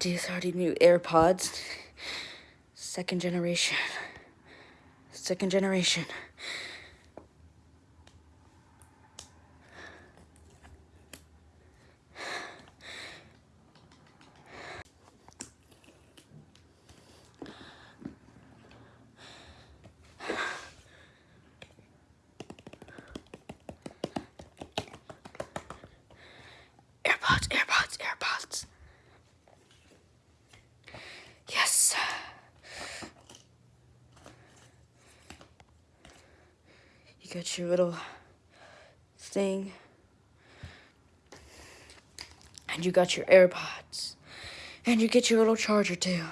These new AirPods. Second generation. Second generation. AirPods, AirPods, AirPods. Yes. You got your little thing. And you got your AirPods. And you get your little charger too.